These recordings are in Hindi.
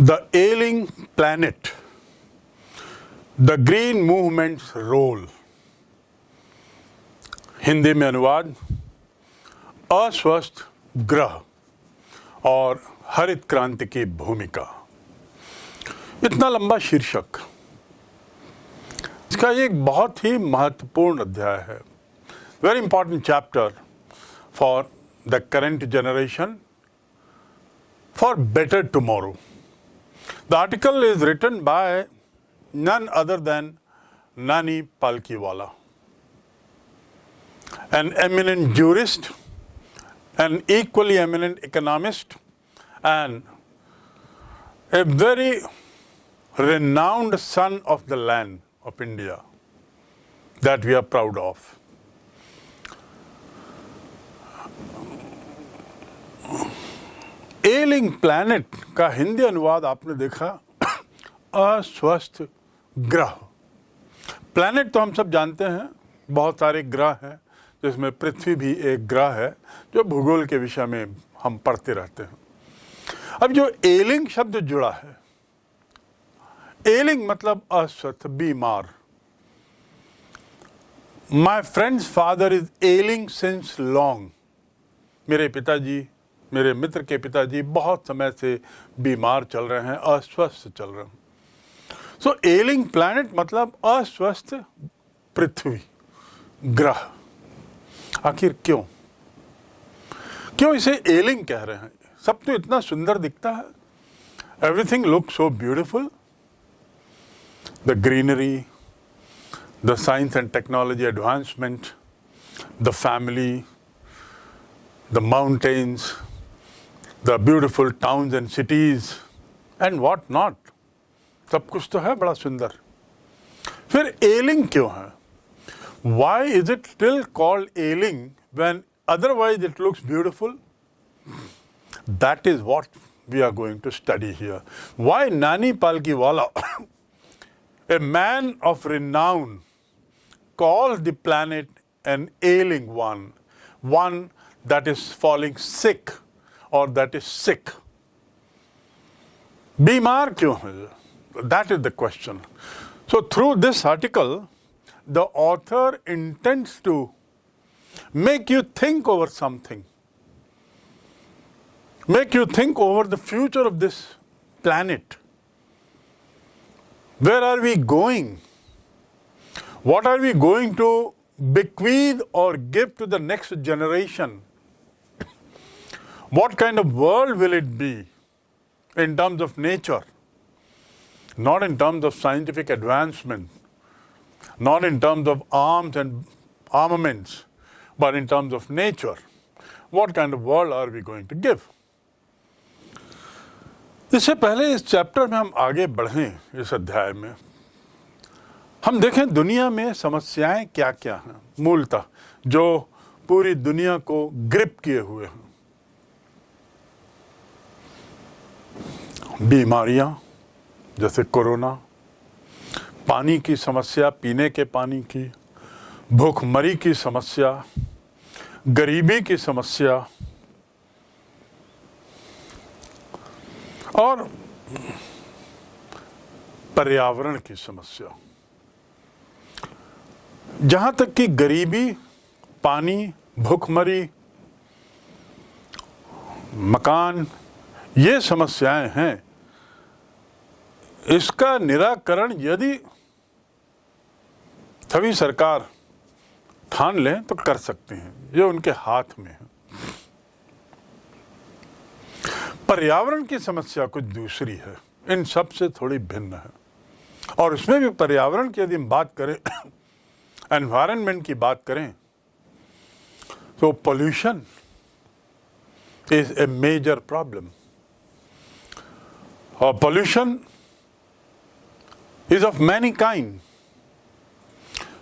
The ailing planet, the green movement's role. Hindi में अनुवाद अस्वस्थ ग्रह और हरित क्रांति की भूमिका। इतना लंबा शीर्षक। इसका एक बहुत ही महत्वपूर्ण अध्याय है। Very important chapter for the current generation for better tomorrow The article is written by none other than Nani Palkiwala, an eminent jurist, an equally eminent economist, and a very renowned son of the land of India that we are proud of. Ailing planet का हिंदी अनुवाद आपने देखा, अस्वस्थ ग्रह। प्लैनेट तो हम सब जानते हैं, बहुत सारे ग्रह हैं, जिसमें पृथ्वी भी एक ग्रह है, जो भूगोल के विषय में हम पढ़ते रहते हैं। अब जो एलिंग शब्द जुड़ा है एलिंग मतलब अस्वस्थ, बीमार। My friend's father is ailing since long मेरे पिताजी मेरे मित्र के पिताजी बहुत समय से बीमार चल रहे हैं, अस्वस्थ चल रहे हैं। सो एलिंग प्लैनेट मतलब अस्वस्थ पृथ्वी, ग्रह। आखिर क्यों? क्यों इसे एलिंग कह रहे हैं? सब तो इतना सुंदर दिखता है। Everything look so beautiful the greenery the science and technology advancement the family the mountains the beautiful towns and cities and what not. सब कुछ तो है बड़ा सुंदर फिर एलिंग क्यों है why is it still called ailing when otherwise it looks beautiful? That is what we are going to study here. Why Nani Palkiwala, a man of renown, calls the planet an ailing one, one that is falling sick or that is sick. Bimar kyun That is the question. So through this article, the author intends to make you think over something. Make you think over the future of this planet. Where are we going? What are we going to bequeath or give to the next generation? What kind of world will it be in terms of nature? Not in terms of scientific advancement, not in terms of arms and armaments, but in terms of nature. What kind of world are we going to give? इससे पहले इस चैप्टर में हम आगे बढ़ें इस अध्याय में हम देखें दुनिया में समस्याएँ क्या क्या हैं मूलतः जो पूरी दुनिया को ग्रिप किए हुए हैं बीमारियाँ, जैसे कोरोना, पानी की समस्या, पीने के पानी की, भूखमरी की समस्या, गरीबी की समस्या, और पर्यावरण की समस्या। जहाँ तक कि गरीबी, पानी, भूखमरी, मकान, ये समस्याएँ हैं इसका निराकरण यदि सभी सरकार ठान लें तो कर सकते हैं। ये उनके हाथ में है। पर्यावरण की समस्या कुछ दूसरी है। इन सबसे थोड़ी भिन्न है। और उसमें भी पर्यावरण की यदि हम बात करें एनवायरनमेंट की बात करें तो pollution is a major problem और pollution is of many kind.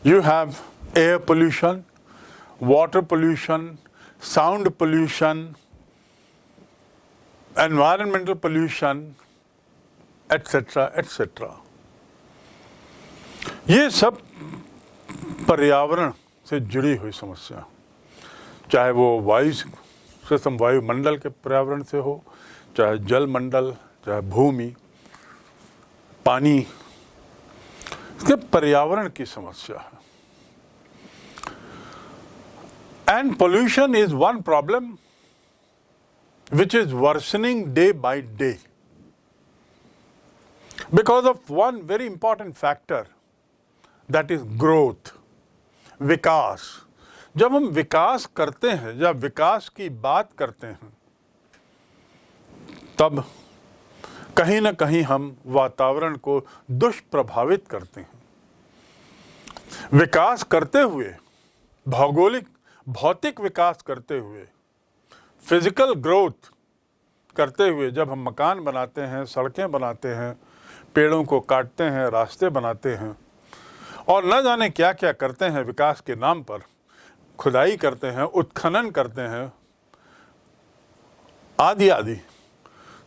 You have air pollution, water pollution, sound pollution, environmental pollution, etc. etc. ये सब पर्यावरण से जुड़ी हुई समस्या चाहे वो वायु से सम वायुमंडल के पर्यावरण से हो चाहे जल मंडल चाहे भूमि पानी कि पर्यावरण की समस्या है। And pollution is one problem which is worsening day by day because of one very important factor that is growth विकास। जब हम विकास करते हैं या विकास की बात करते हैं, तब कहीं ना कहीं हम वातावरण को दुष्प्रभावित करते हैं। विकास करते हुए, भौगोलिक, भौतिक विकास करते हुए, फ़िज़िकल ग्रोथ करते हुए जब हम मकान बनाते हैं, सड़कें बनाते हैं, पेड़ों को काटते हैं, रास्ते बनाते हैं और न जाने क्या क्या करते हैं विकास के नाम पर, खुदाई करते हैं, उत्खनन करते हैं आदि आदि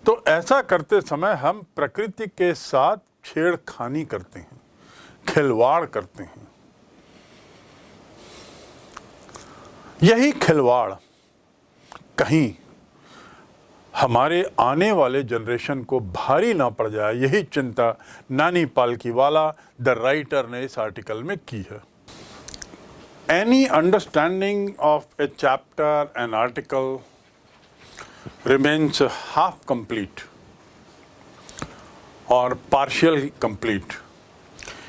तो ऐसा करते समय हम प्रकृति के साथ छेड़खानी करते हैं, खिलवाड़ करते हैं। यही खिलवाड़ कहीं हमारे आने वाले जनरेशन को भारी ना पड़ जाए, यही चिंता नानी पालकी वाला द राइटर ने इस आर्टिकल में की है। Any understanding of a chapter an article remains half complete or partially complete.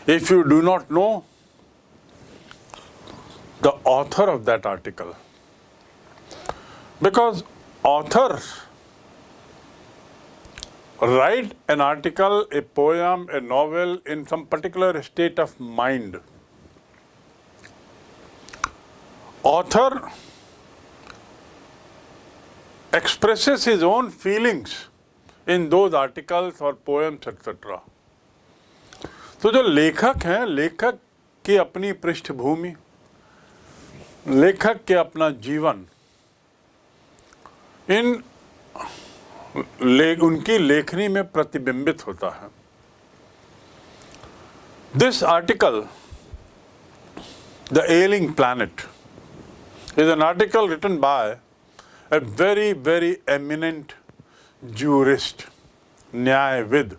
If you do not know the author of that article. Because author write an article a poem a novel in some particular state of mind. Author expresses his own feelings in those articles or poems etc. तो जो लेखक हैं लेखक की अपनी पृष्ठभूमि लेखक के अपना जीवन इन ले, उनकी लेखनी में प्रतिबिंबित होता है this article the ailing planet is an article written by a very, very eminent jurist, Nyayvid,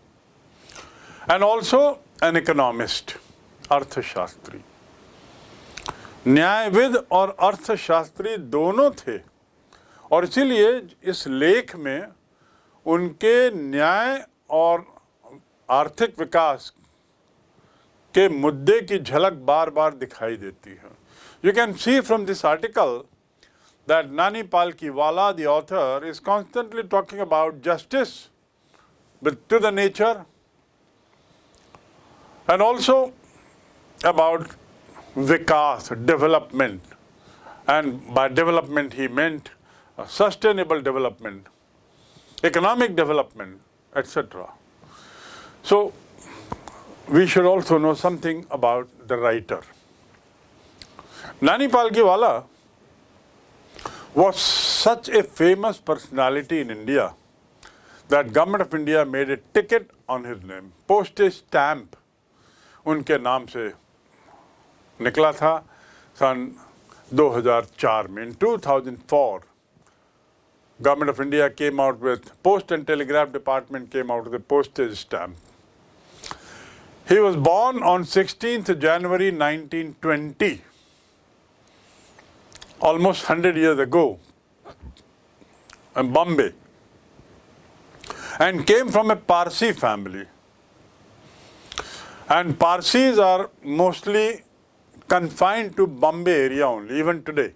and also an economist, अर्थशास्त्री। न्यायविद और अर्थशास्त्री दोनों थे और इसीलिए इस लेख में उनके न्याय और आर्थिक विकास के मुद्दे की झलक बार बार दिखाई देती है। You can see from this article that Nani Palkiwala, the author, is constantly talking about justice but to the nature and also about vikas, development. And by development he meant sustainable development, economic development, etc. So we should also know something about the writer. Nani Palkiwala was such a famous personality in India that government of India made a ticket on his name. Postage stamp उनके नाम से निकला था सन 2004 में in 2004 government of India came out with post and telegraph department came out with a postage stamp he was born on 16th January 1920 almost 100 years ago in Bombay and came from a Parsi family. And Parsis are mostly confined to Bombay area only, even today.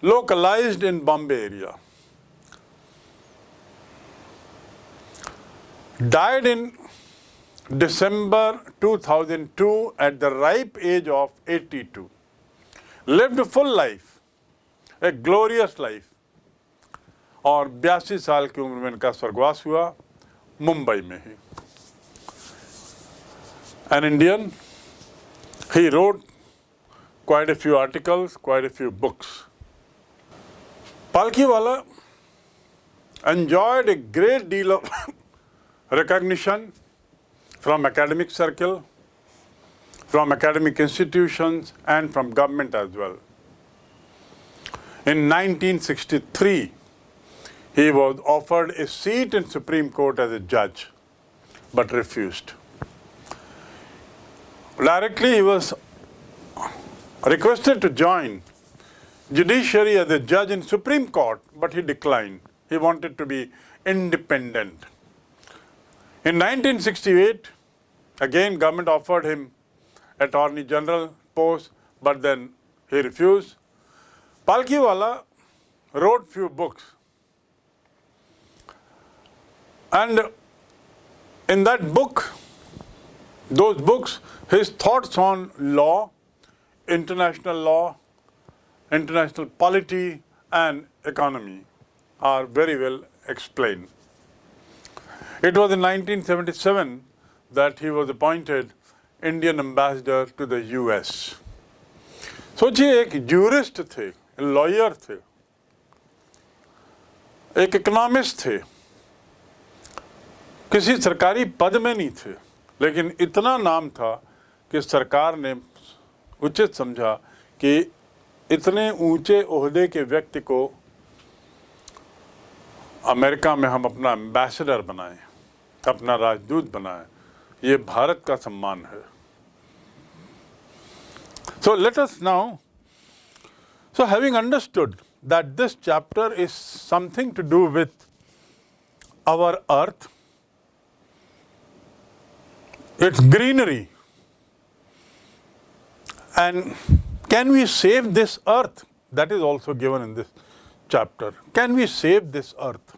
Localized in Bombay area. Died in December 2002 at the ripe age of 82 lived a full life, a glorious life. और बयासी साल की उम्र में इनका स्वर्गवास हुआ मुंबई में ही an Indian he road quite a few articles, quite a few books. Palkiwala enjoyed a great deal of recognition from academic circle, from academic institutions and from government as well. In 1963, he was offered a seat in Supreme Court as a judge but refused. Directly, he was requested to join judiciary as a judge in Supreme Court, but he declined. He wanted to be independent. In 1968, again government offered him Attorney General post, but then he refused. Palkhiwala wrote few books. And in that book, those books, his thoughts on law, international law, international polity and economy are very well explained. It was in 1977 that he was appointed Indian ambassador to the US. सोचिए एक जूरिस्ट थे लॉयर थे, एक इकोनॉमिस्ट थे, किसी सरकारी पद में नहीं थे, लेकिन इतना नाम था कि सरकार ने उचित समझा कि इतने ऊँचे ओहदे के व्यक्ति को अमेरिका में हम अपना एम्बेसडर बनाएँ, अपना राजदूत बनाएँ ये भारत का सम्मान है so let us now so having understood that this chapter is something to do with our earth its greenery and can we save this earth that is also given in this chapter can we save this earth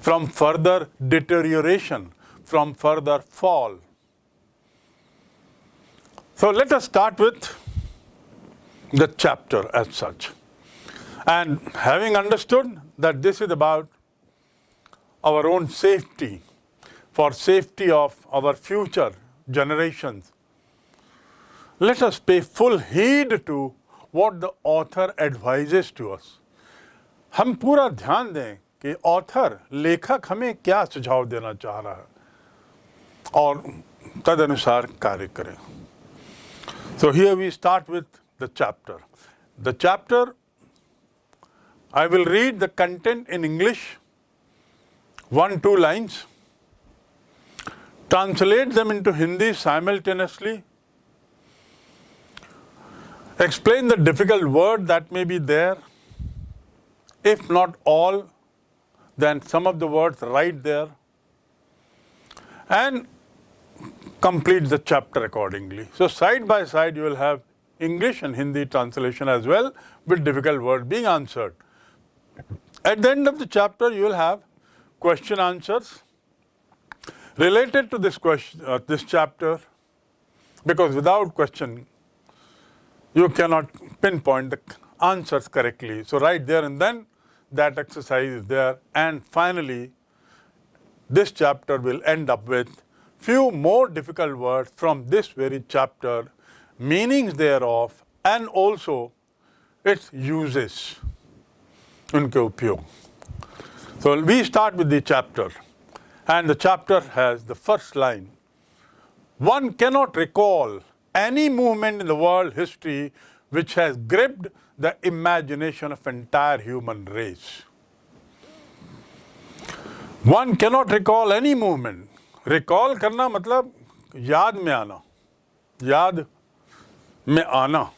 from further deterioration, from further fall. So let us start with the chapter as such. And having understood that this is about our own safety, for safety of our future generations, let us pay full heed to what the author advises to us. हम पूरा ध्यान दें कि ऑथर लेखक हमें क्या सुझाव देना चाह रहा है और तदनुसार कार्य करें so here we start with the chapter the chapter I will read the content in English one two lines translate them into Hindi simultaneously, explain the difficult word that may be there, if not all, then some of the words right there and complete the chapter accordingly. So side by side you will have English and Hindi translation as well with difficult words being answered. At the end of the chapter you will have question answers related to this question, uh, this chapter because without question you cannot pinpoint the answers correctly. So right there and then that exercise is there and finally this chapter will end up with few more difficult words from this very chapter, meanings thereof and also its uses, unke upyog. So we start with the chapter and the chapter has the first line. One cannot recall any movement in the world history which has gripped the imagination of entire human race. One cannot recall any movement. Recall करना मतलब याद में आना। याद में आना।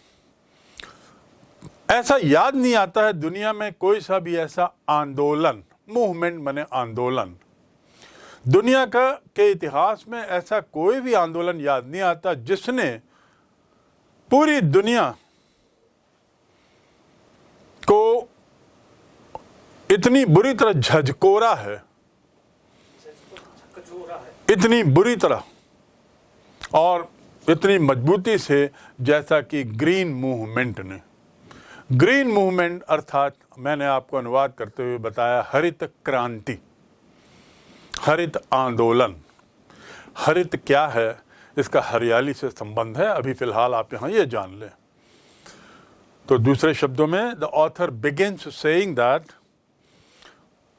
ऐसा याद नहीं आता है दुनिया में कोई सा भी ऐसा आंदोलन मूवमेंट बने आंदोलन। दुनिया का, के इतिहास में ऐसा कोई भी आंदोलन याद नहीं आता जिसने पूरी दुनिया को इतनी बुरी तरह झजकोरा है। इतनी बुरी तरह और इतनी मजबूती से जैसा कि ग्रीन मूवमेंट ने। ग्रीन मूवमेंट अर्थात मैंने आपको अनुवाद करते हुए बताया, हरित क्रांति, हरित आंदोलन। हरित क्या है? इसका हरियाली से संबंध है। अभी फ़िलहाल आप यहाँ ये जान लें। तो दूसरे शब्दों में the author begins saying that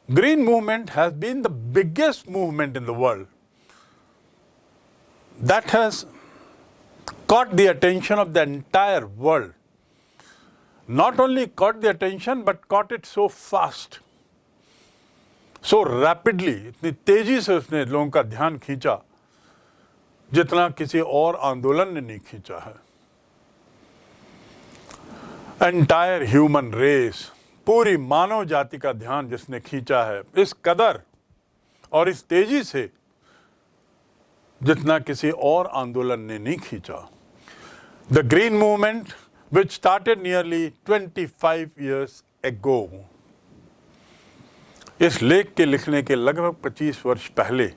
green movement has been the biggest movement in the world that has caught the attention of the entire world. Not only caught the attention, but caught it so fast. So rapidly इतनी तेज़ी से उसने लोगों का ध्यान खींचा जितना किसी और आंदोलन ने नहीं खींचा है एंटायर ह्यूमन रेस पूरी मानव जाति का ध्यान जिसने खींचा है इस कदर और इस तेज़ी से जितना किसी और आंदोलन ने नहीं खींचा। The green movement which started nearly 25 years ago, इस लेख के लिखने के लगभग 25 वर्ष पहले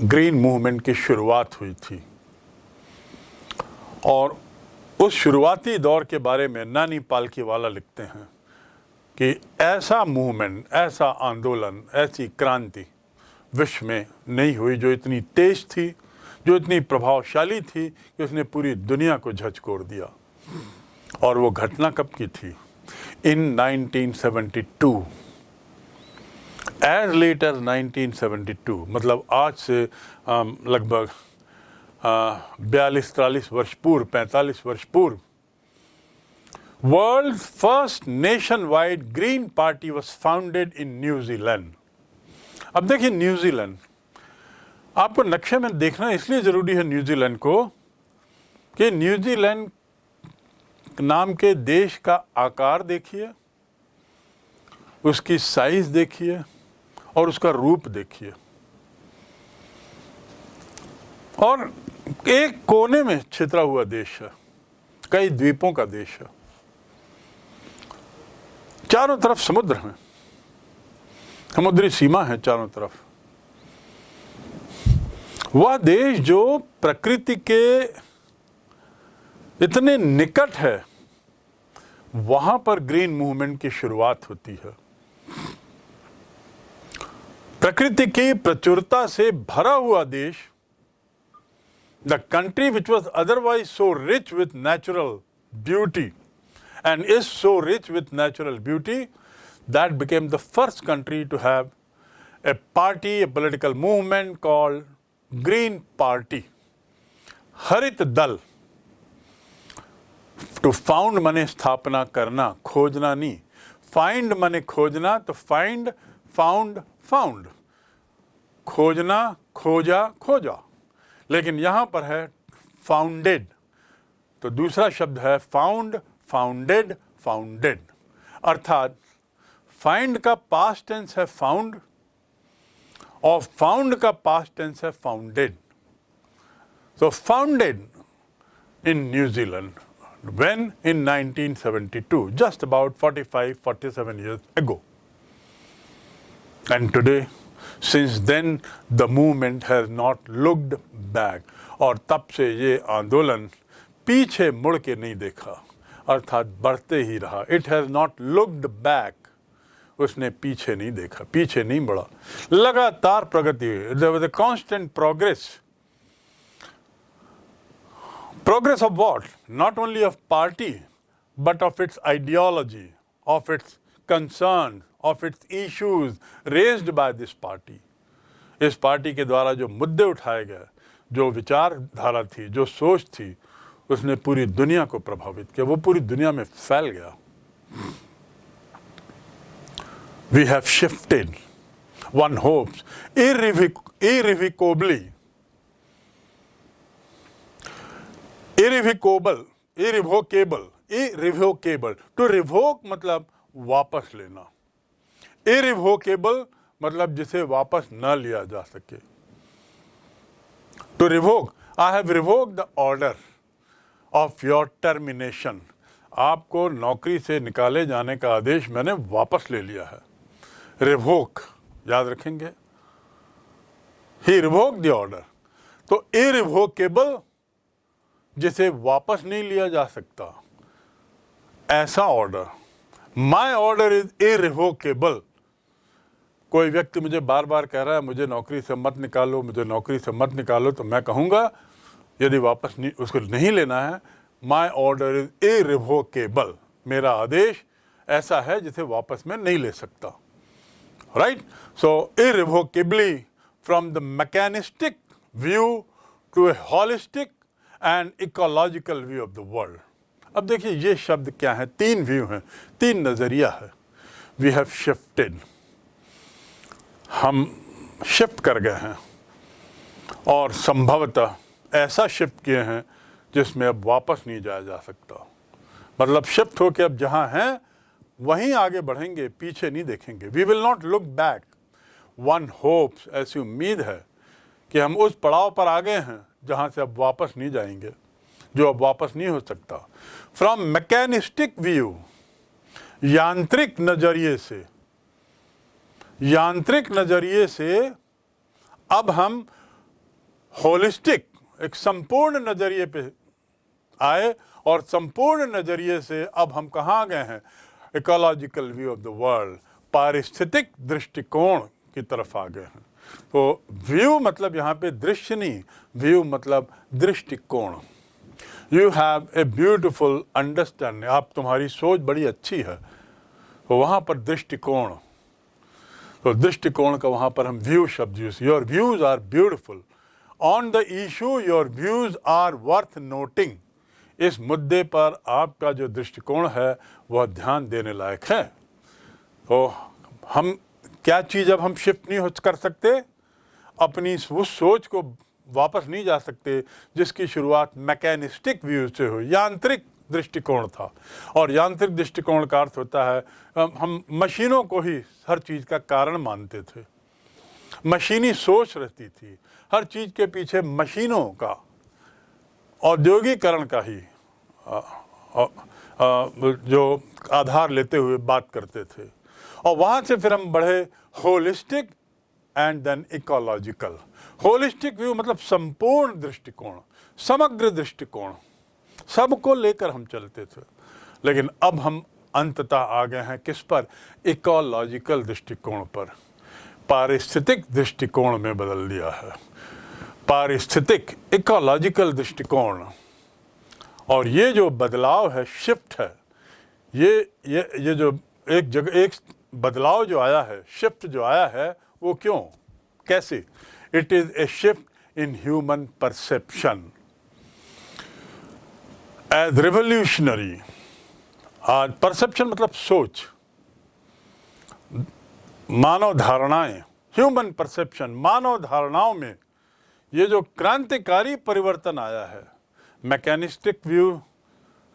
ग्रीन मूवमेंट की शुरुआत हुई थी। और उस शुरुआती दौर के बारे में नानी पालकी वाला लिखते हैं कि ऐसा मूवमेंट ऐसा आंदोलन, ऐसी क्रांति विश्व में नहीं हुई, जो इतनी तेज थी, जो इतनी प्रभावशाली थी कि उसने पूरी दुनिया को झचकोड़ दिया। और वो घटना कब की थी? इन 1972 एज लेट एज 1972 मतलब आज से लगभग बयालीस तिरालीस वर्ष पूर्व, पैंतालीस वर्ष पूर्व, world first nationwide green party was founded in New Zealand अब देखिए न्यूजीलैंड आपको नक्शे में देखना इसलिए ज़रूरी है न्यूजीलैंड को कि न्यूजीलैंड नाम के देश का आकार देखिए, उसकी साइज़ देखिए और उसका रूप देखिए। और एक कोने में छितरा हुआ देश है, कई द्वीपों का देश है। चारों तरफ़ समुद्र है। समुद्री सीमा है चारों तरफ़। वह देश जो प्रकृति के इतने निकट है, वहाँ पर ग्रीन मूवमेंट की शुरुआत होती है। प्रकृति की प्रचुरता से भरा हुआ देश the country which was otherwise so rich with natural beauty and is so rich with natural beauty that became the first country to have a party a political movement called green party हरित दल टू फाउंड मने स्थापना करना खोजना नहीं फाइंड मने खोजना तो फाइंड फाउंड फाउंड खोजना खोजा खोजा लेकिन यहाँ पर है फाउंडेड तो दूसरा शब्द है फाउंड फाउंडेड फाउंडेड अर्थात फाइंड का पास्ट टेंस है फाउंड और फाउंड का पास्ट टेंस है founded so founded in New Zealand when in 1972 just about 45 47 years ago and today since then the movement has not looked back और तब से ये आंदोलन पीछे मुड़ के नहीं देखा अर्थात बढ़ते ही रहा it has not looked back उसने पीछे नहीं देखा, पीछे नहीं बढ़ा। लगातार प्रगति हुई। Constant progress progress of what not only of party but of its ideology of its concern of its issues raised by this party इस पार्टी के द्वारा जो मुद्दे उठाए गए, जो विचारधारा थी, जो सोच थी, उसने पूरी दुनिया को प्रभावित किया। वो पूरी दुनिया में फैल गया। We have shifted, one hopes, irrevoc irrevocably. Irrevocable, irrevocable, irrevocable. To revoke मतलब वापस लेना irrevocable मतलब जिसे वापस न लिया जा सके To revoke, I have revoked the order of your termination. आपको नौकरी से निकाले जाने का आदेश मैंने वापस ले लिया है रिवोक, याद रखेंगे। ही रिवोक द ऑर्डर तो इरिवोकेबल जिसे वापस नहीं लिया जा सकता, ऐसा order my order is irrevocable कोई व्यक्ति मुझे बार बार कह रहा है, मुझे नौकरी से मत निकालो, मुझे नौकरी से मत निकालो तो मैं कहूँगा, यदि वापस नहीं, उसको नहीं लेना है माई ऑर्डर इज़ इरिवोकेबल मेरा आदेश ऐसा है जिसे वापस में नहीं ले सकता। Right? So, irrevocably, from the mechanistic view to a holistic and ecological view of the world. अब देखिए, ये शब्द क्या है? तीन व्यू हैं, तीन नज़रिया है। वी हैव शिफ्टेड हम शिफ्ट कर गए हैं। और संभवतः ऐसा शिफ्ट किए हैं जिसमें अब वापस नहीं जाया जा सकता। मतलब शिफ्ट होकर अब जहाँ हैं वहीं आगे बढ़ेंगे, पीछे नहीं देखेंगे। We will not look back one hopes ऐसी उम्मीद है कि हम उस पड़ाव पर आ गए हैं जहाँ से अब वापस नहीं जाएँगे, जो अब वापस नहीं हो सकता। फ्रॉम मैकेनिस्टिक व्यू यांत्रिक नज़रिए से, यांत्रिक नज़रिए से अब हम होलिस्टिक एक संपूर्ण नज़रिए पे आए और संपूर्ण नज़रिए से अब हम कहाँ गए हैं? Ecological view of the world पारिस्थितिक दृष्टिकोण की तरफ़ आ गए हैं। तो व्यू मतलब यहाँ पे दृश्य नहीं व्यू मतलब दृष्टिकोण। You have a beautiful understanding आप तुम्हारी सोच बड़ी अच्छी है। तो वहाँ पर दृष्टिकोण। तो दृष्टिकोण का वहाँ पर हम व्यू शब्द use your views are beautiful on the issue your views are worth noting इस मुद्दे पर आपका जो दृष्टिकोण है, वह ध्यान देने लायक है। तो हम, क्या चीज़ अब हम शिफ्ट नहीं हो, कर सकते? अपनी उस सोच को वापस नहीं जा सकते, जिसकी शुरुआत मैकेनिस्टिक व्यू से हुई। यांत्रिक दृष्टिकोण था। और यांत्रिक दृष्टिकोण का अर्थ होता है हम मशीनों को ही हर चीज़ का कारण मानते थे। मशीनी सोच रहती थी। हर चीज़ के पीछे मशीनों का औद्योगिकरण का ही जो आधार लेते हुए बात करते थे। और वहाँ से फिर हम बढ़े holistic and then ecological holistic view मतलब संपूर्ण दृष्टिकोण, समग्र दृष्टिकोण, सबको लेकर हम चलते थे। लेकिन अब हम अंततः आ गए हैं किस पर? इकोलॉजिकल दृष्टिकोण पर। पारिस्थितिक दृष्टिकोण में बदल दिया है। पारिस्थितिक इकोलॉजिकल दृष्टिकोण। और ये जो बदलाव है शिफ्ट है, ये ये ये जो एक जगह एक बदलाव जो आया है शिफ्ट जो आया है, वो क्यों? कैसे? It is a shift in human perception as revolutionary as perception मतलब सोच। मानव धारणाएँ ह्यूमन परसेप्शन मानव धारणाओं में ये जो क्रांतिकारी परिवर्तन आया है mechanistic view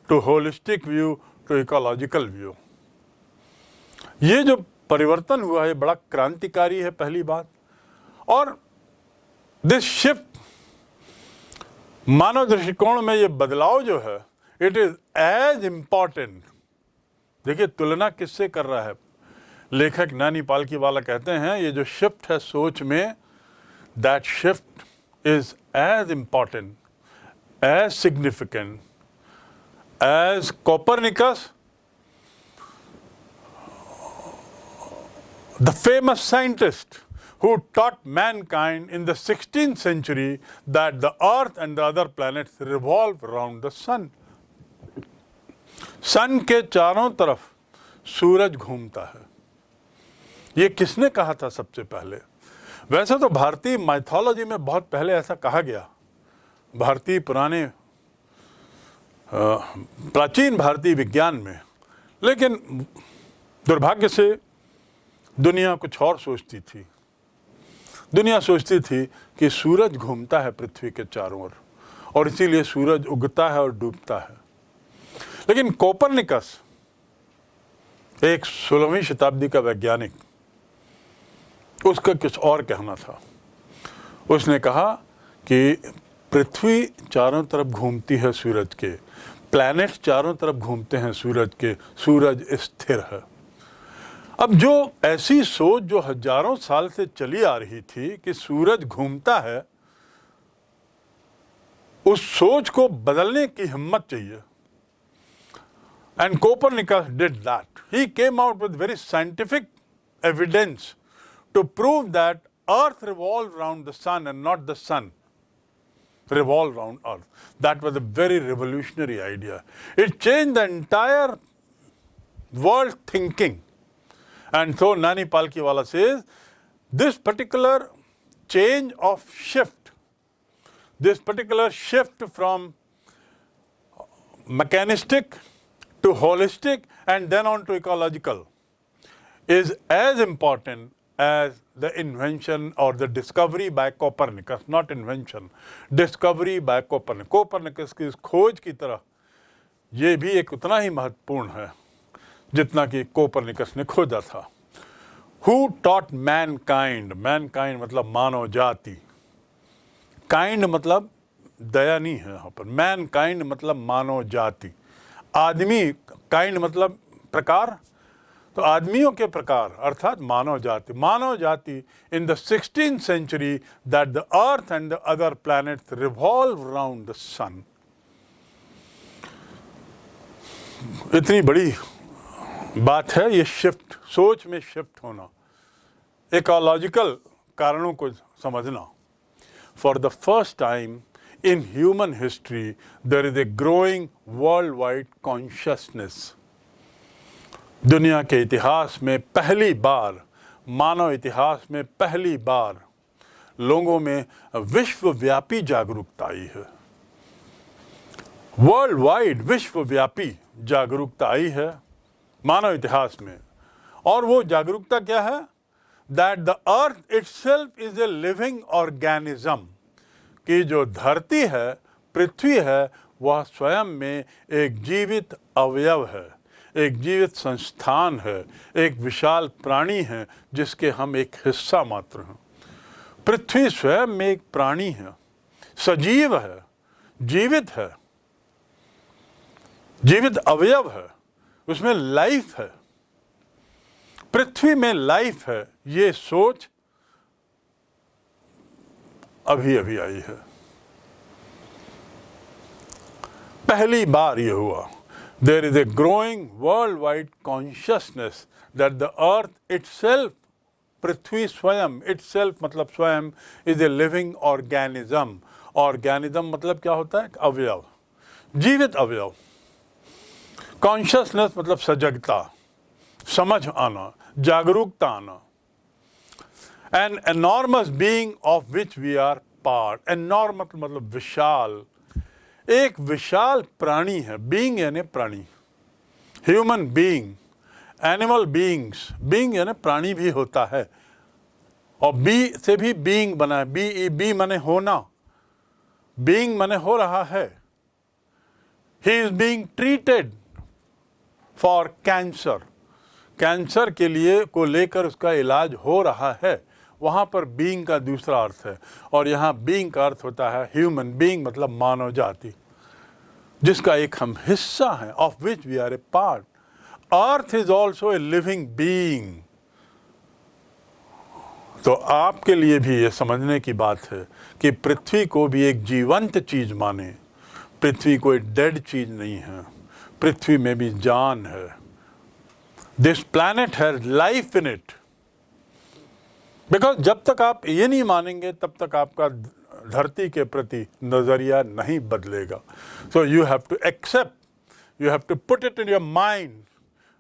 to holistic view to ecological view ये जो परिवर्तन हुआ है बड़ा क्रांतिकारी है पहली बात। और दिस शिफ्ट मानव दृष्टिकोण में ये बदलाव जो है इट इज़ एज इंपॉर्टेंट देखिए, तुलना किससे कर रहा है? लेखक नानी पालकी वाला कहते हैं, ये जो शिफ्ट है सोच में that shift is as important as significant as Copernicus the famous scientist who taught mankind in the 16th century that the earth and the other planets revolve around the sun. Sun के चारों तरफ़ सूरज घूमता है ये किसने कहा था सबसे पहले वैसे तो भारतीय माइथोलॉजी में बहुत पहले ऐसा कहा गया। भारतीय पुराने प्राचीन भारतीय विज्ञान में। लेकिन दुर्भाग्य से दुनिया कुछ और सोचती थी। दुनिया सोचती थी कि सूरज घूमता है पृथ्वी के चारों ओर, और इसीलिए सूरज उगता है और डूबता है। लेकिन कोपरनिकस, एक सोलहवीं शताब्दी का वैज्ञानिक उसका कुछ और कहना था? उसने कहा कि पृथ्वी चारों तरफ़ घूमती है सूरज के प्लैनेट चारों तरफ़ घूमते हैं सूरज के, सूरज स्थिर है। अब जो ऐसी सोच जो हज़ारों साल से चली आ रही थी कि सूरज घूमता है, उस सोच को बदलने की हिम्मत चाहिए। And Copernicus did that he came out with very scientific evidence to prove that earth revolved round the sun and not the sun revolved round earth. That was a very revolutionary idea. It changed the entire world thinking. And so Nani Palkiwala says, this particular change of shift, this particular shift from mechanistic to holistic and then on to ecological is as important as the invention or the discovery by Copernicus, not invention, discovery by Copernicus. Copernicus की इस खोज की तरह ये भी एक उतना ही महत्वपूर्ण है जितना कि कोपरनिकस ने खोजा था। Who taught mankind mankind मतलब मानव जाति। काइंड मतलब दया नहीं है यहाँ पर। मैन काइंड मतलब मानव जाति। आदमी काइंड मतलब प्रकार तो आदमियों के प्रकार, अर्थात मानव जाति। मानव जाति in the sixteen century that the earth and the other planets revolve round the sun इतनी बड़ी बात है, ये शिफ्ट सोच में शिफ्ट होना। इकोलॉजिकल कारणों को समझना। For the first time in human history there is a growing worldwide consciousness दुनिया के इतिहास में पहली बार, मानव इतिहास में पहली बार लोगों में विश्वव्यापी जागरूकता आई है। वर्ल्ड वाइड विश्वव्यापी जागरूकता आई है मानव इतिहास में। और वो जागरूकता क्या है? That the earth it is a living organism की जो धरती है, पृथ्वी है, वह स्वयं में एक जीवित अवयव है। एक जीवित संस्थान है, एक विशाल प्राणी है, जिसके हम एक हिस्सा मात्र हैं। पृथ्वी स्वयं में एक प्राणी है, सजीव है, जीवित है, जीवित अवयव है, उसमें लाइफ है। पृथ्वी में लाइफ है, ये सोच अभी अभी आई है। पहली बार ये हुआ। There is a growing worldwide consciousness that the earth itself पृथ्वी स्वयं इट सेल्फ मतलब स्वयं is a living organism organism मतलब क्या होता है अवयव जीवित अवयव कॉन्शियसनेस मतलब सजगता समझ आना जागरूकता आना an enormous being of which we are part enormous मतलब विशाल एक विशाल प्राणी है बीइंग यानी प्राणी। Human being animal beings being यानी प्राणी भी होता है। और बी से भी बीइंग बना है बी ई बी मने होना। बीइंग मने हो रहा है। He is being treated for cancer cancer के लिए को लेकर उसका इलाज हो रहा है। वहाँ पर बीइंग का दूसरा अर्थ है। और यहाँ बीइंग का अर्थ होता है ह्यूमन बीइंग मतलब मानव जाति, जिसका एक हम हिस्सा है of which we are a part earth is also a living being तो आपके लिए भी ये समझने की बात है कि पृथ्वी को भी एक जीवंत चीज़ माने। पृथ्वी कोई डेड चीज़ नहीं है। पृथ्वी में भी जान है। दिस प्लैनेट है लाइफ इन इट बिकॉज़ जब तक आप ये नहीं मानेंगे, तब तक आपका धरती के प्रति नज़रिया नहीं बदलेगा। So you have to accept you have to put it in your mind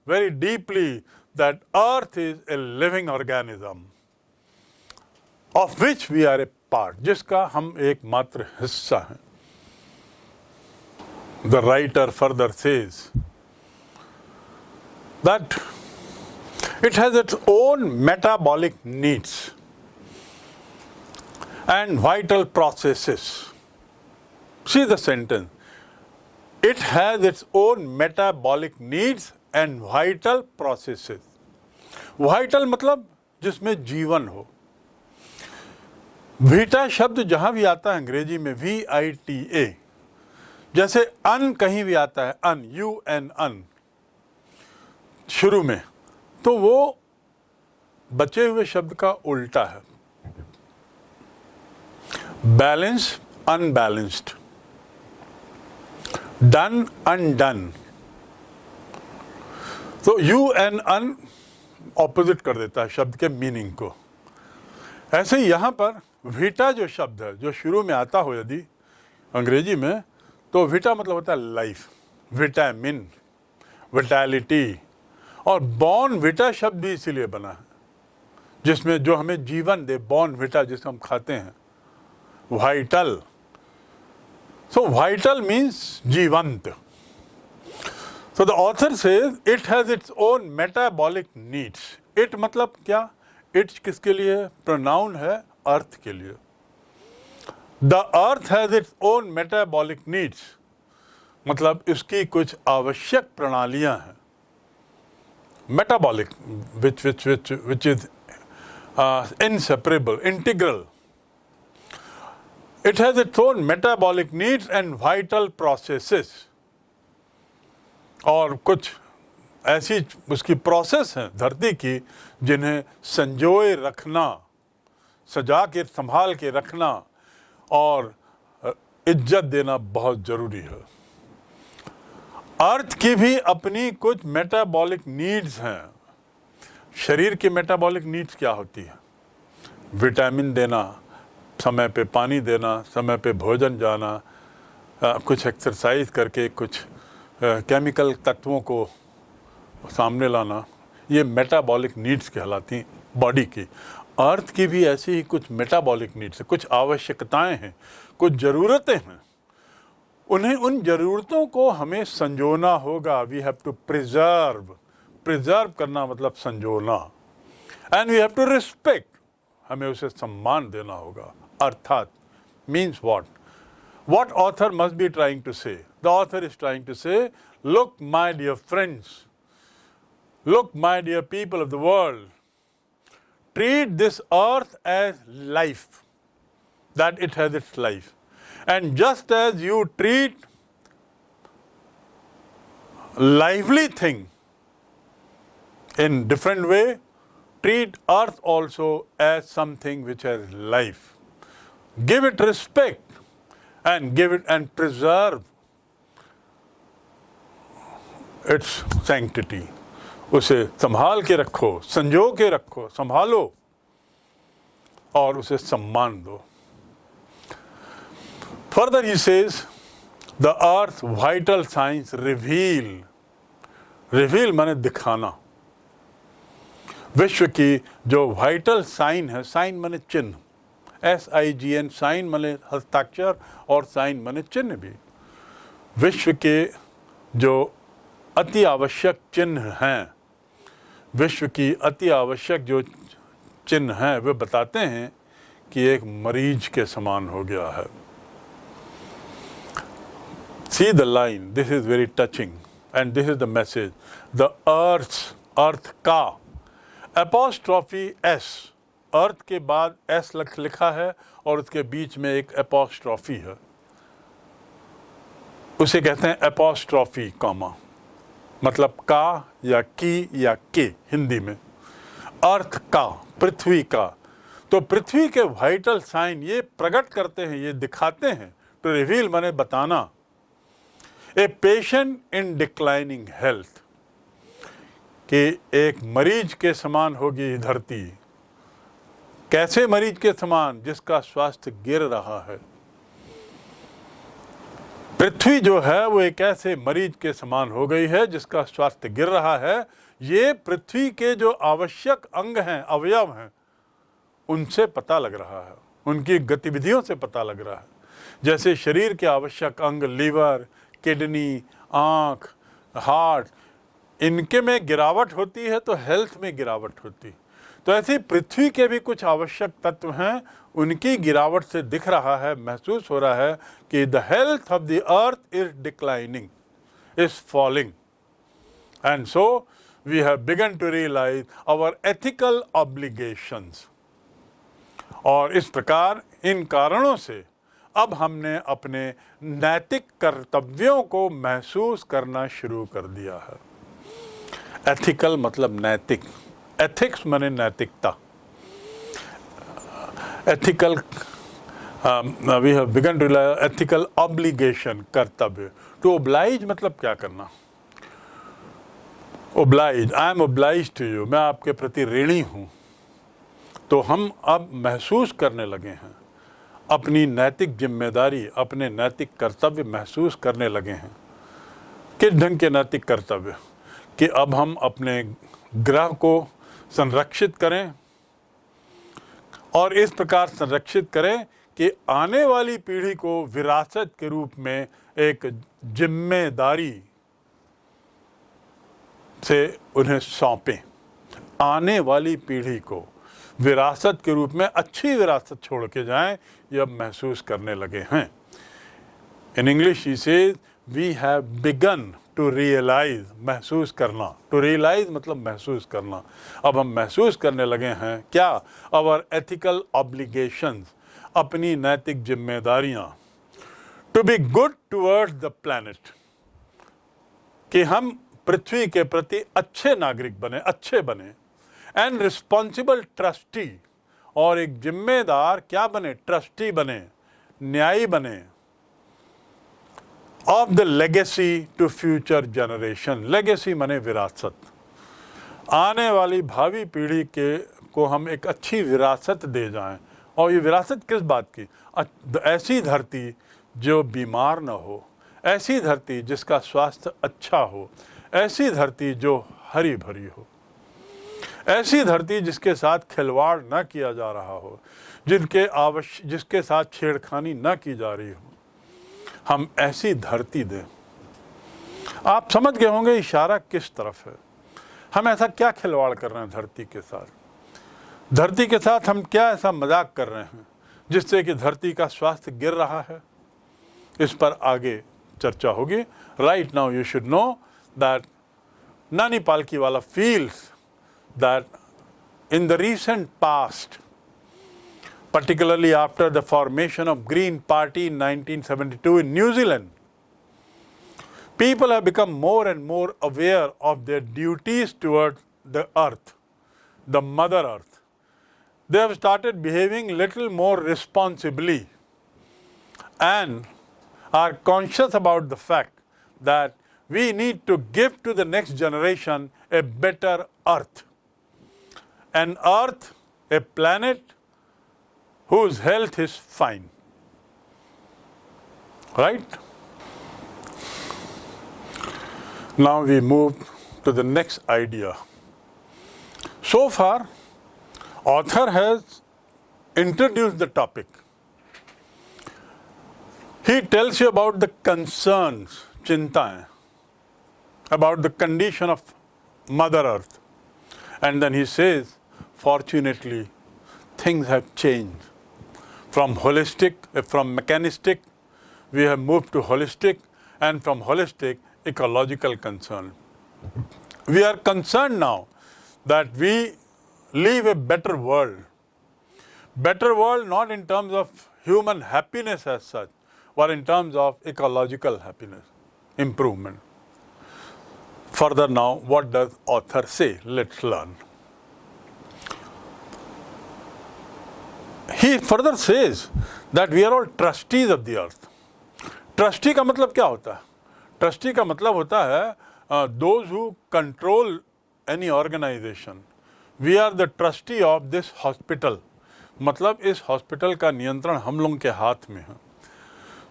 very deeply that earth is a living organism of which we are a part जिसका हम एक मात्र हिस्सा हैं। The writer further says that it has its own metabolic needs and vital processes. See the sentence. It has its own metabolic needs and vital processes. Vital मतलब जिसमें जीवन हो वीटा शब्द जहाँ भी आता है अंग्रेज़ी में वी आई टी ए जैसे अन कहीं भी आता है अन यू एन अन शुरू में तो वो बचे हुए शब्द का उल्टा है। बैलेंस अनबैलेंस्ड डन अनडन तो यू एन अन ऑपोजिट कर देता है शब्द के मीनिंग को। ऐसे ही यहाँ पर वीटा जो शब्द है, जो शुरू में आता हो यदि अंग्रेज़ी में तो विटा मतलब होता है लाइफ विटामिन विटालिटी और बॉर्न विटा शब्द भी इसीलिए बना है, जिसमें जो हमें जीवन दे बॉन विटा जिसे हम खाते हैं, वाइटल। सो वाइटल मीन्स जीवंत। So the author say it has its own metabolic needs it मतलब क्या? इट्स किसके लिए? प्रोनाउन है अर्थ के लिए। The earth has its own metabolic needs मतलब इसकी कुछ आवश्यक प्रणालियाँ हैं। Metabolic which which which which is inseparable, integral. It has its own metabolic needs and vital processes. और कुछ ऐसी उसकी प्रोसेस हैं धरती की जिन्हें संजोए रखना सजा के संभाल के रखना और इज़्ज़त देना बहुत ज़रूरी है अर्थ की भी अपनी कुछ मेटाबॉलिक नीड्स हैं। शरीर की मेटाबॉलिक नीड्स क्या होती है? विटामिन देना समय पे पानी देना समय पे भोजन जाना आ, कुछ एक्सरसाइज करके कुछ आ, केमिकल तत्वों को सामने लाना ये मेटाबॉलिक नीड्स कहलाती हैं बॉडी की। अर्थ की भी ऐसी ही कुछ मेटाबॉलिक नीड्स कुछ आवश्यकताएँ हैं कुछ ज़रूरतें हैं। उन्हें उन ज़रूरतों को हमें संजोना होगा। We have to preserve preserve करना मतलब संजोना। And we have to respect हमें उसे सम्मान देना होगा। अर्थात means what what author must be trying to say the author is trying to say look my dear friends look my dear people of the world treat this earth as life, that it has its life. And just as you treat lively thing in different way, treat earth also as something which has life. Give it respect and give it and preserve its sanctity. उसे संभाल के रखो संजो के रखो संभालो और उसे सम्मान दो further he says the earth vital signs reveal reveal माने दिखाना. विश्व की जो वाइटल साइन है साइन माने चिन्ह। S I G N sign माने हस्ताक्षर और साइन माने चिन्ह भी। विश्व के जो अति आवश्यक चिन्ह हैं, विश्व की अति आवश्यक जो चिन्ह हैं, वे बताते हैं कि एक मरीज़ के समान हो गया है। See the line this is very touching and this is the message the earth earth का एपोस्ट्रॉफी एस अर्थ के बाद एस लख, लिखा है और उसके बीच में एक एपोस्ट्रॉफी है। उसे कहते हैं एपोस्ट्रॉफी कॉमा मतलब का या की या के, हिंदी में। अर्थ का पृथ्वी का। तो पृथ्वी के वाइटल साइन ये प्रकट करते हैं, ये दिखाते हैं। टू रिवील मैंने बताना। A patient in declining health कि एक मरीज़ के समान होगी धरती। कैसे मरीज़ के समान? जिसका स्वास्थ्य गिर रहा है। पृथ्वी जो है, वो एक ऐसे मरीज़ के समान हो गई है, जिसका स्वास्थ्य गिर रहा है। ये पृथ्वी के जो आवश्यक अंग हैं, अवयव हैं, उनसे पता लग रहा है। उनकी गतिविधियों से पता लग रहा है। जैसे शरीर के आवश्यक अंग, लीवर किडनी, आँख, हार्ट, इनके में गिरावट होती है तो हेल्थ में गिरावट होती। तो ऐसे पृथ्वी के भी कुछ आवश्यक तत्व हैं, उनकी गिरावट से दिख रहा है, महसूस हो रहा है कि the health of the earth is declining, is falling. And so we have begun to realise our ethical obligations और इस प्रकार इन कारणों से अब हमने अपने नैतिक कर्तव्यों को महसूस करना शुरू कर दिया है। एथिकल मतलब नैतिक। एथिक्स माने नैतिकता। Ethical we have begun to ethical obligation कर्तव्य। टू ओब्लाइज मतलब क्या करना? Oblige I am oblige to you मैं आपके प्रति ऋणी हूँ। तो हम अब महसूस करने लगे हैं। अपनी नैतिक ज़िम्मेदारी, अपने नैतिक कर्तव्य महसूस करने लगे हैं। किस ढंग के नैतिक कर्तव्य? कि अब हम अपने ग्रह को संरक्षित करें और इस प्रकार संरक्षित करें कि आने वाली पीढ़ी को विरासत के रूप में एक ज़िम्मेदारी से उन्हें सौंपें। आने वाली पीढ़ी को विरासत के रूप में अच्छी विरासत छोड़ के जाएँ ये अब महसूस करने लगे हैं। In English he say we have begun to realise महसूस करना। टू रियलाइज़ मतलब महसूस करना। अब हम महसूस करने लगे हैं, क्या? अवर एथिकल ऑब्लिगेशंस अपनी नैतिक जिम्मेदारियाँ। To be good towards the planet कि हम पृथ्वी के प्रति अच्छे नागरिक बने, अच्छे बने। एंड रिस्पॉन्सिबल ट्रस्टी और एक जिम्मेदार क्या बने? ट्रस्टी बने, न्यायी बने of the legacy to future generation legacy मने विरासत। आने वाली भावी पीढ़ी के, को हम एक अच्छी विरासत दे जाएँ। और ये विरासत किस बात की? ऐसी धरती जो बीमार न हो, ऐसी धरती जिसका स्वास्थ्य अच्छा हो, ऐसी धरती जो हरी भरी हो। ऐसी धरती जिसके साथ खिलवाड़ न किया जा रहा हो, जिनके आवश्य जिसके साथ छेड़खानी न की जा रही हो, हम ऐसी धरती दें। आप समझ गए होंगे इशारा किस तरफ़ है। हम ऐसा क्या खिलवाड़ कर रहे हैं धरती के साथ? धरती के साथ हम क्या ऐसा मज़ाक कर रहे हैं, जिससे कि धरती का स्वास्थ्य गिर रहा है? इस पर आगे चर्चा होगी। Right now you should know that Nani Palkiwala feels that in the recent past, particularly after the formation of Green Party in 1972 in New Zealand, people have become more and more aware of their duties toward the earth, the mother earth. They have started behaving little more responsibly and are conscious about the fact that we need to give to the next generation a better earth. An earth, a planet whose health is fine. Right? Now we move to the next idea. So far, author has introduced the topic. He tells you about the concerns, chintaएं, about the condition of Mother Earth. And then he says, fortunately, things have changed from holistic, uh, from mechanistic, we have moved to holistic, and from holistic, ecological concern. We are concerned now that we live a better world. Better world not in terms of human happiness as such, but in terms of ecological happiness, improvement. Further now, what does author say? Let's learn. He further says that we are all trustees of the earth. Trustee का मतलब क्या होता है? ट्रस्टी का मतलब होता है those who control any organisation we are the trustee of this hospital मतलब इस हॉस्पिटल का नियंत्रण हम लोगों के हाथ में है।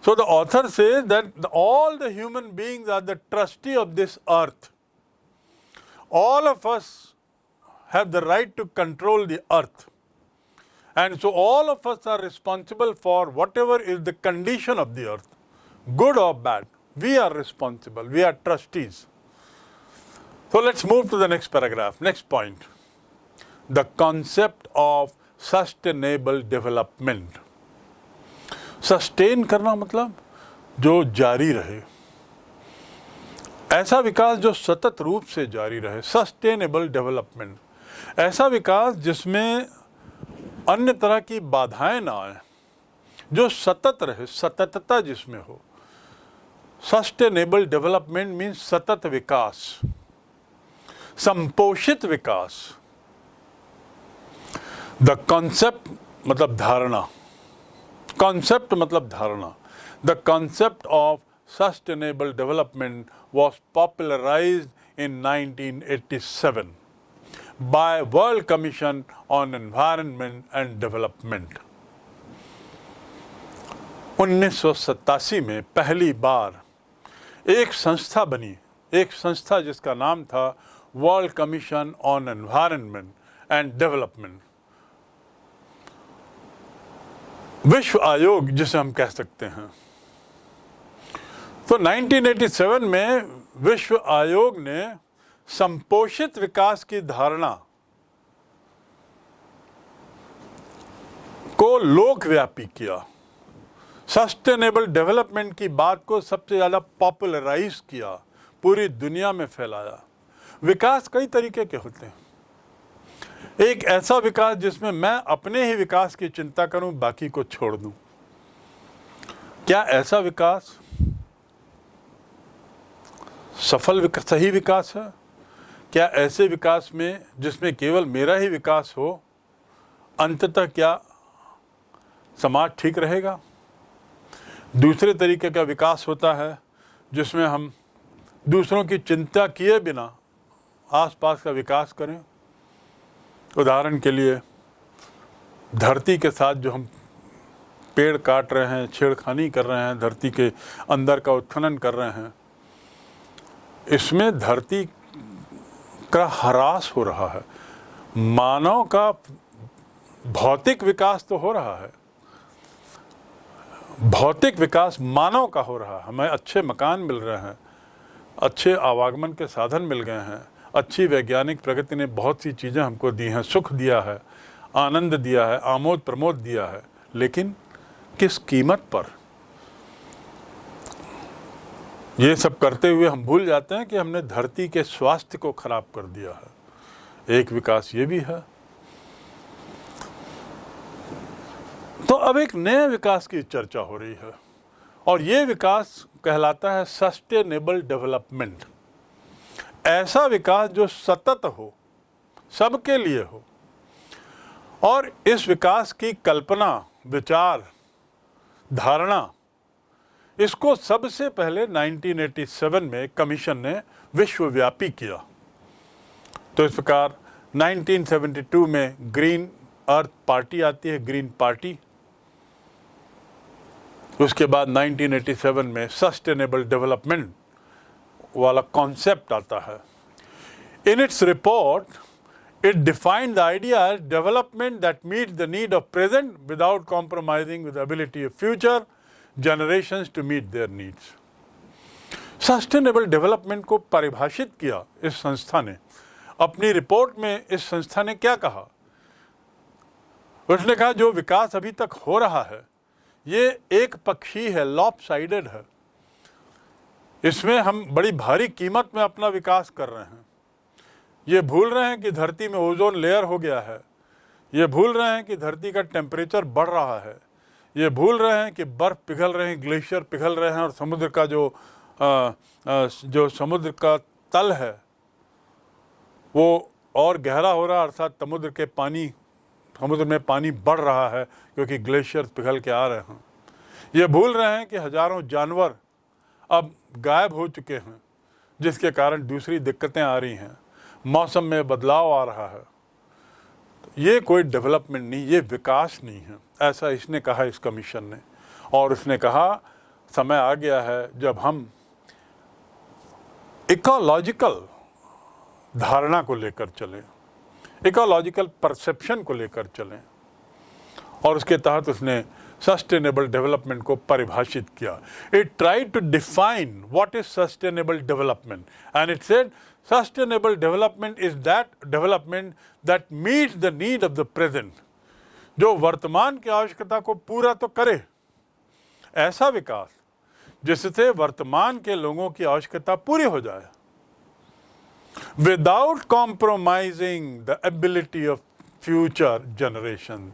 So the author say that all the human beings are the trustee of this earth all of us have the right to control the earth. And so all of us are responsible for whatever is the condition of the earth, good or bad. We are responsible, we are trustees. So let's move to the next paragraph, next point. The concept of sustainable development. Sustain करना मतलब जो जारी रहे ऐसा विकास जो सतत रूप से जारी रहे सस्टेनेबल डेवलपमेंट ऐसा विकास जिसमें अन्य तरह की बाधाएँ ना आए, जो सतत रहे, सततता जिसमें हो। सस्टेनेबल डेवलपमेंट मीन्स सतत विकास, संपोषित विकास। द कॉन्सेप्ट मतलब धारणा। कॉन्सेप्ट मतलब धारणा। The concept of sustainable development was popularise in 1987 by World Commission on Environment and Development. उन्नीस सौ सतासी में पहली बार एक संस्था बनी। एक संस्था जिसका नाम था world commission on environment and development विश्व आयोग, जिसे हम कह सकते हैं। तो 1987 में विश्व आयोग ने संपोषित विकास की धारणा को लोकव्यापी किया। सस्टेनेबल डेवलपमेंट की बात को सबसे ज़्यादा पॉपुलराइज किया पूरी दुनिया में फैलाया। विकास कई तरीके के होते हैं। एक ऐसा विकास जिसमें मैं अपने ही विकास की चिंता करूँ बाकी को छोड़ दूँ। क्या ऐसा विकास सफल विक, सही विकास है? क्या ऐसे विकास में, जिसमें केवल मेरा ही विकास हो, अंततः क्या समाज ठीक रहेगा? दूसरे तरीके का विकास होता है, जिसमें हम दूसरों की चिंता किए बिना आसपास का विकास करें। उदाहरण के लिए, धरती के साथ जो हम पेड़ काट रहे हैं, छेड़खानी कर रहे हैं, धरती के अंदर का उत्खनन कर रहे हैं, इसमें धरती का ह्रास हो रहा है। मानव का भौतिक विकास तो हो रहा है। भौतिक विकास मानव का हो रहा है। हमें अच्छे मकान मिल रहे हैं, अच्छे आवागमन के साधन मिल गए हैं, अच्छी वैज्ञानिक प्रगति ने बहुत सी चीज़ें हमको दी हैं, सुख दिया है, आनंद दिया है आमोद प्रमोद दिया है। लेकिन किस कीमत पर? ये सब करते हुए हम भूल जाते हैं कि हमने धरती के स्वास्थ्य को खराब कर दिया है। एक विकास ये भी है। तो अब एक नए विकास की चर्चा हो रही है और ये विकास कहलाता है सस्टेनेबल डेवलपमेंट ऐसा विकास जो सतत हो, सबके लिए हो और इस विकास की कल्पना, विचार, धारणा इसको सबसे पहले 1987 में कमीशन ने विश्वव्यापी किया। तो इस प्रकार 1972 में ग्रीन अर्थ पार्टी आती है, ग्रीन पार्टी। उसके बाद 1987 में सस्टेनेबल डेवलपमेंट वाला कॉन्सेप्ट आता है। In its report, it defined the idea development that meet the need of present without compromising with ability of future. Generation to meet their needs sustainable development को परिभाषित किया इस संस्था ने। अपनी रिपोर्ट में इस संस्था ने क्या कहा? उसने कहा, जो विकास अभी तक हो रहा है, ये एक पक्षी है लॉप साइडेड है। इसमें हम बड़ी भारी कीमत में अपना विकास कर रहे हैं। ये भूल रहे हैं कि धरती में ओजोन लेयर हो गया है। ये भूल रहे हैं कि धरती का टेम्परेचर बढ़ रहा है। ये भूल रहे हैं कि बर्फ़ पिघल रहे हैं ग्लेशियर पिघल रहे हैं और समुद्र का जो आ, आ, जो समुद्र का तल है वो और गहरा हो रहा है अर्थात समुद्र के पानी समुद्र में पानी बढ़ रहा है क्योंकि ग्लेशियर पिघल के आ रहे हैं। ये भूल रहे हैं कि हज़ारों जानवर अब गायब हो चुके हैं जिसके कारण दूसरी दिक्कतें आ रही हैं। मौसम में बदलाव आ रहा है। ये कोई डेवलपमेंट नहीं ये विकास नहीं है। ऐसा इसने कहा इस कमीशन ने। और उसने कहा, समय आ गया है जब हम इकोलॉजिकल धारणा को लेकर चलें इकोलॉजिकल परसेप्शन को लेकर चलें। और उसके तहत उसने सस्टेनेबल डेवलपमेंट को परिभाषित किया। It try to define what is sustainable development and it said sustainable development is that development that meet the need of the present जो वर्तमान की आवश्यकता को पूरा तो करे। ऐसा विकास जिससे वर्तमान के लोगों की आवश्यकता पूरी हो जाए। Without compromising the ability of future generation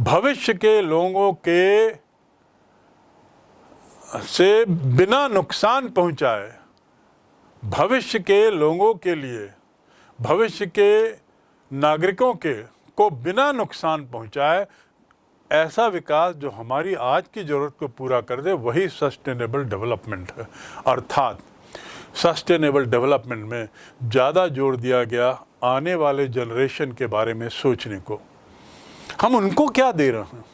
भविष्य के लोगों के से बिना नुकसान पहुँचाए, भविष्य के लोगों के लिए, भविष्य के नागरिकों के को बिना नुकसान पहुँचाए, ऐसा विकास जो हमारी आज की ज़रूरत को पूरा कर दे, वही सस्टेनेबल डेवलपमेंट है। अर्थात सस्टेनेबल डेवलपमेंट में ज़्यादा ज़ोर दिया गया आने वाले जनरेशन के बारे में सोचने को। हम उनको क्या दे रहे हैं?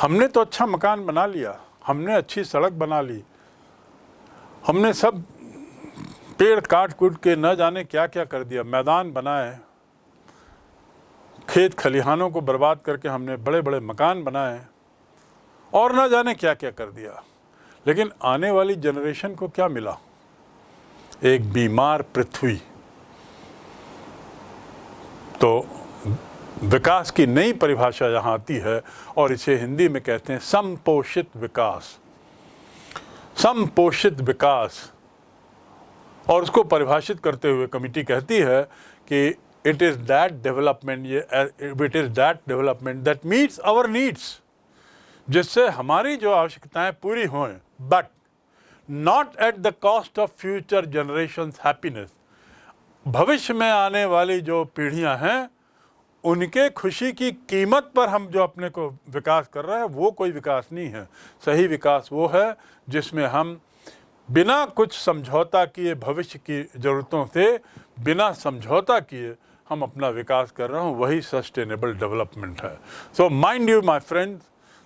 हमने तो अच्छा मकान बना लिया, हमने अच्छी सड़क बना ली, हमने सब पेड़ काट कूट के न जाने क्या क्या कर दिया, मैदान बनाए खेत खलिहानों को बर्बाद करके हमने बड़े बड़े मकान बनाए और न जाने क्या क्या कर दिया। लेकिन आने वाली जनरेशन को क्या मिला? एक बीमार पृथ्वी। तो विकास की नई परिभाषा यहाँ आती है और इसे हिंदी में कहते हैं समपोषित विकास। समपोषित विकास और उसको परिभाषित करते हुए कमिटी कहती है कि इट इज़ दैट डेवलपमेंट ये it is that development that meets our needs जिससे हमारी जो आवश्यकताएँ पूरी हों but not at the cost of future generation happiness भविष्य में आने वाली जो पीढ़ियाँ हैं, उनके खुशी की कीमत पर हम जो अपने को विकास कर रहे हैं, वो कोई विकास नहीं है। सही विकास वो है जिसमें हम बिना कुछ समझौता किए भविष्य की ज़रूरतों से, बिना समझौता किए हम अपना विकास कर रहे हो, वही सस्टेनेबल डेवलपमेंट है। So mind you my friend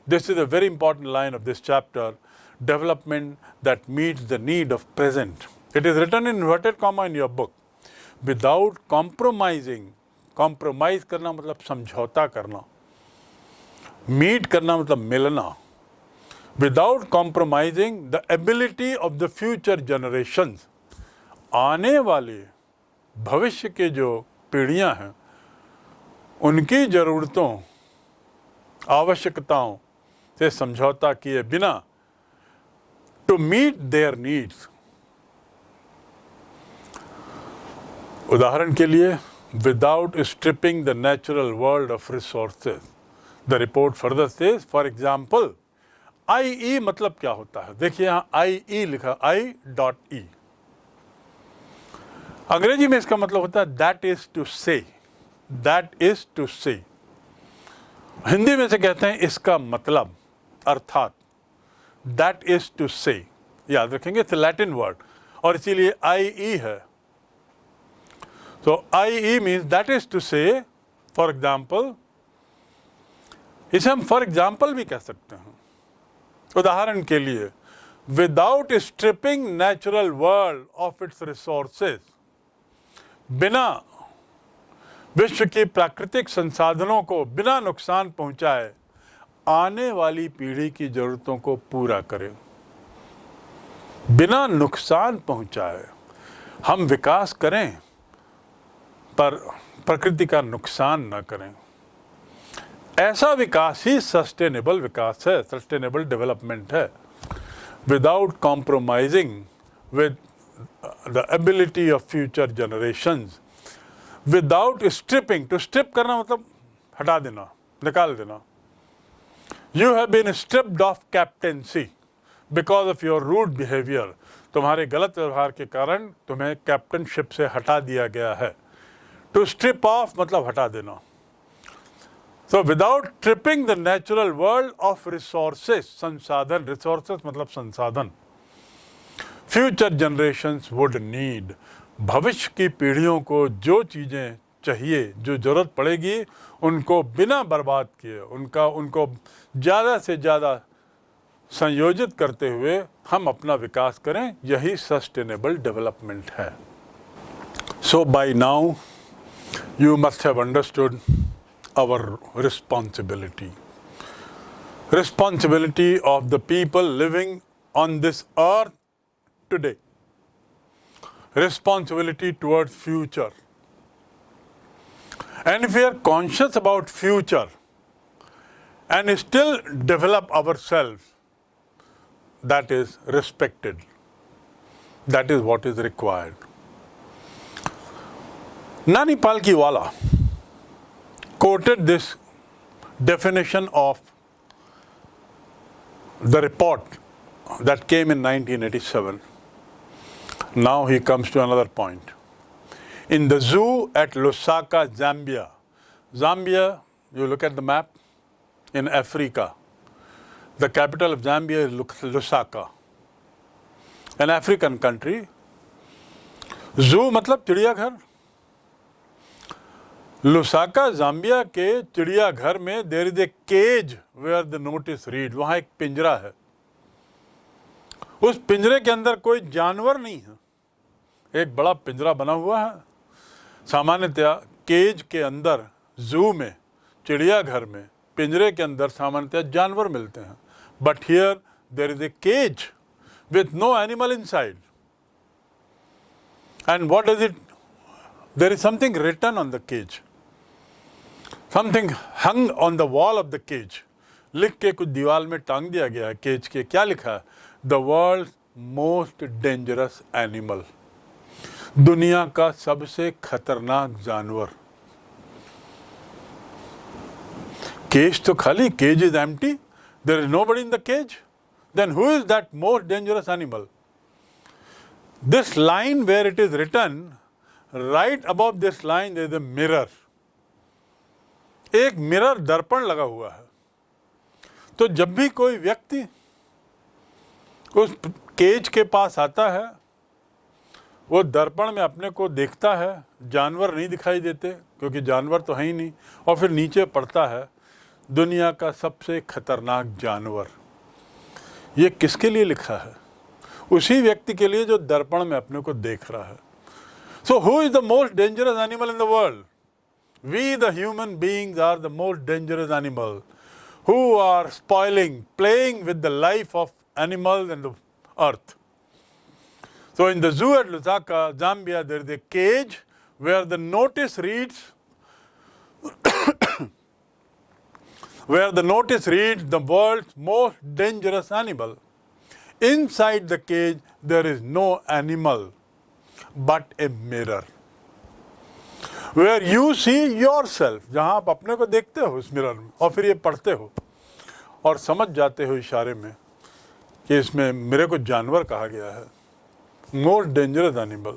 this is a very important line of this chapter development that meets the need of present it is written inverted comma in your book without compromising compromise करना मतलब समझौता करना। मीट करना मतलब मिलना। Without compromising the ability of the future generation आने वाले, भविष्य के जो पीढ़ियाँ हैं, उनकी ज़रूरतों, आवश्यकताओं से समझौता किए बिना टू मीट देयर नीड्स उदाहरण के लिए without stripping the natural world of resources the report further says for example I E मतलब क्या होता है? देखिए यहाँ आई ई लिखा आई डॉट ई अंग्रेज़ी में इसका मतलब होता है that is to say that is to say Hindi में से कहते हैं, इसका मतलब अर्थात दैट इज़ टू से याद रखेंगे इट्स लैटिन वर्ड और इसीलिए आई ई है। तो I E means that is to say for example इसे हम फॉर एग्ज़ाम्पल भी कह सकते हैं। उदाहरण के लिए without stripping natural world of its resources बिना विश्व के प्राकृतिक संसाधनों को बिना नुकसान पहुँचाए आने वाली पीढ़ी की जरूरतों को पूरा करें। बिना नुकसान पहुँचाए हम विकास करें, पर प्रकृति का नुकसान न करें। ऐसा विकास ही सस्टेनेबल विकास है सस्टेनेबल डेवलपमेंट है। Without compromising with the ability of future generations without stripping to strip करना मतलब हटा देना, निकाल देना। You have been stripped of captaincy because of your rude behaviour तुम्हारे गलत व्यवहार के कारण तुम्हें कैप्टनशिप से हटा दिया गया है। टू स्ट्रिप ऑफ़ मतलब हटा देना। So without stripping the natural world of resources संसाधन रिसोर्सेस मतलब संसाधन। फ्यूचर जनरेशन वुड नीड भविष्य की पीढ़ियों को जो चीज़ें चाहिए, जो ज़रूरत पड़ेगी, उनको बिना बर्बाद किए, उनका, उनको ज़्यादा से ज़्यादा संयोजित करते हुए हम अपना विकास करें। यही सस्टेनेबल डेवलपमेंट है। So by now you must have understood our responsibility responsibility of the people living on this earth today. Responsibility towards future. And if we are conscious about future and still develop ourselves, that is respected. That is what is required. Nani Palkiwala quoted this definition of the report that came in 1987. Now he comes to another point. In the zoo at Lusaka, Zambia, Zambia, you look at the map, in Africa, the capital of Zambia is Lusaka, an African country. Zoo मतलब चिड़ियाघर लुसाका जाम्बिया के चिड़ियाघर में there is a cage where the notice read वहाँ एक पिंजरा है उस पिंजरे के अंदर कोई जानवर नहीं है एक बड़ा पिंजरा बना हुआ है। सामान्यतया केज के अंदर, जू में, चिड़ियाघर में, पिंजरे के अंदर सामान्यतया जानवर मिलते हैं। But here there is a cage with no animal inside and what does it there is something written on the cage something hung on the wall of the cage लिख के कुछ दीवार में टांग दिया गया है। केज के क्या लिखा है? The world most dangerous animal दुनिया का सबसे खतरनाक जानवर। केज तो खाली cage is empty there is nobody in the cage then who is that most dangerous animal line where it is written, right above this line there is a mirror एक मिरर दर्पण लगा हुआ है। तो जब भी कोई व्यक्ति उस केज के पास आता है वो दर्पण में अपने को देखता है, जानवर नहीं दिखाई देते, क्योंकि जानवर तो है ही नहीं, और फिर नीचे पड़ता है, दुनिया का सबसे खतरनाक जानवर। ये किसके लिए लिखा है? उसी व्यक्ति के लिए जो दर्पण में अपने को देख रहा है। So who is the most dangerous animal in the world we the human beings are the most dangerous animal who are spoiling playing with the life of animals in the earth So in the zoo at Lusaka, Zambia, there is a cage where the notice reads, where the notice reads the world's most dangerous animal. Inside the cage, there is no animal but a mirror. Where you see yourself, जहाँ आप अपने को देखते हो उस मिरर में और फिर ये पढ़ते हो और समझ जाते हो इशारे में कि इसमें मेरे को जानवर कहा गया है मोस्ट डेंजरस एनिमल